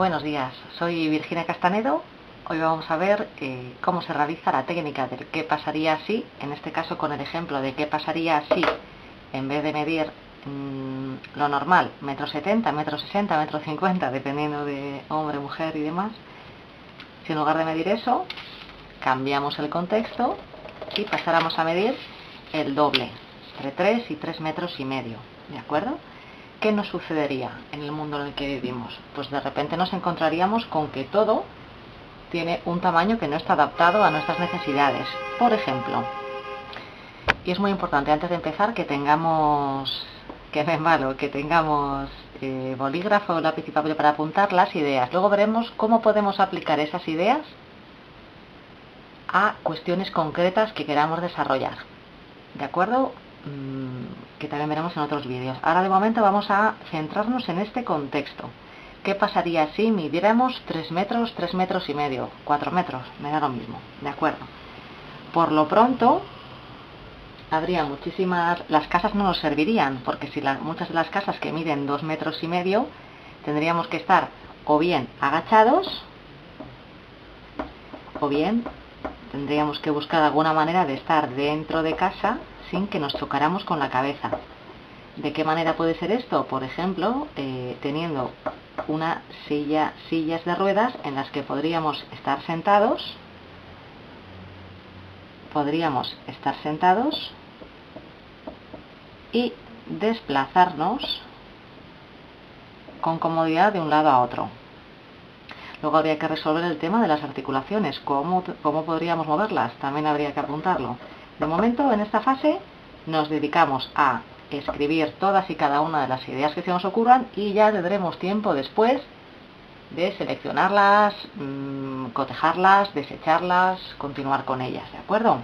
Buenos días, soy Virginia Castanedo. Hoy vamos a ver eh, cómo se realiza la técnica del qué pasaría si, en este caso con el ejemplo de qué pasaría si, en vez de medir mmm, lo normal, metro setenta, metro sesenta, metro cincuenta, dependiendo de hombre, mujer y demás, si en lugar de medir eso, cambiamos el contexto y pasáramos a medir el doble, entre 3 y 3 metros y medio, ¿de acuerdo? ¿Qué nos sucedería en el mundo en el que vivimos? Pues de repente nos encontraríamos con que todo tiene un tamaño que no está adaptado a nuestras necesidades. Por ejemplo, y es muy importante antes de empezar que tengamos, que malo, que tengamos eh, bolígrafo, lápiz y papel para apuntar las ideas. Luego veremos cómo podemos aplicar esas ideas a cuestiones concretas que queramos desarrollar. ¿De acuerdo? Mm, que también veremos en otros vídeos. Ahora de momento vamos a centrarnos en este contexto. ¿Qué pasaría si midiéramos 3 metros, 3 metros y medio, 4 metros? Me da lo mismo, ¿de acuerdo? Por lo pronto, habría muchísimas... Las casas no nos servirían, porque si muchas de las casas que miden 2 metros y medio, tendríamos que estar o bien agachados, o bien tendríamos que buscar alguna manera de estar dentro de casa sin que nos chocáramos con la cabeza. ¿De qué manera puede ser esto? Por ejemplo, eh, teniendo una silla, sillas de ruedas en las que podríamos estar sentados, podríamos estar sentados y desplazarnos con comodidad de un lado a otro. Luego habría que resolver el tema de las articulaciones, cómo, cómo podríamos moverlas, también habría que apuntarlo. De momento, en esta fase, nos dedicamos a escribir todas y cada una de las ideas que se nos ocurran y ya tendremos tiempo después de seleccionarlas, mmm, cotejarlas, desecharlas, continuar con ellas, ¿de acuerdo?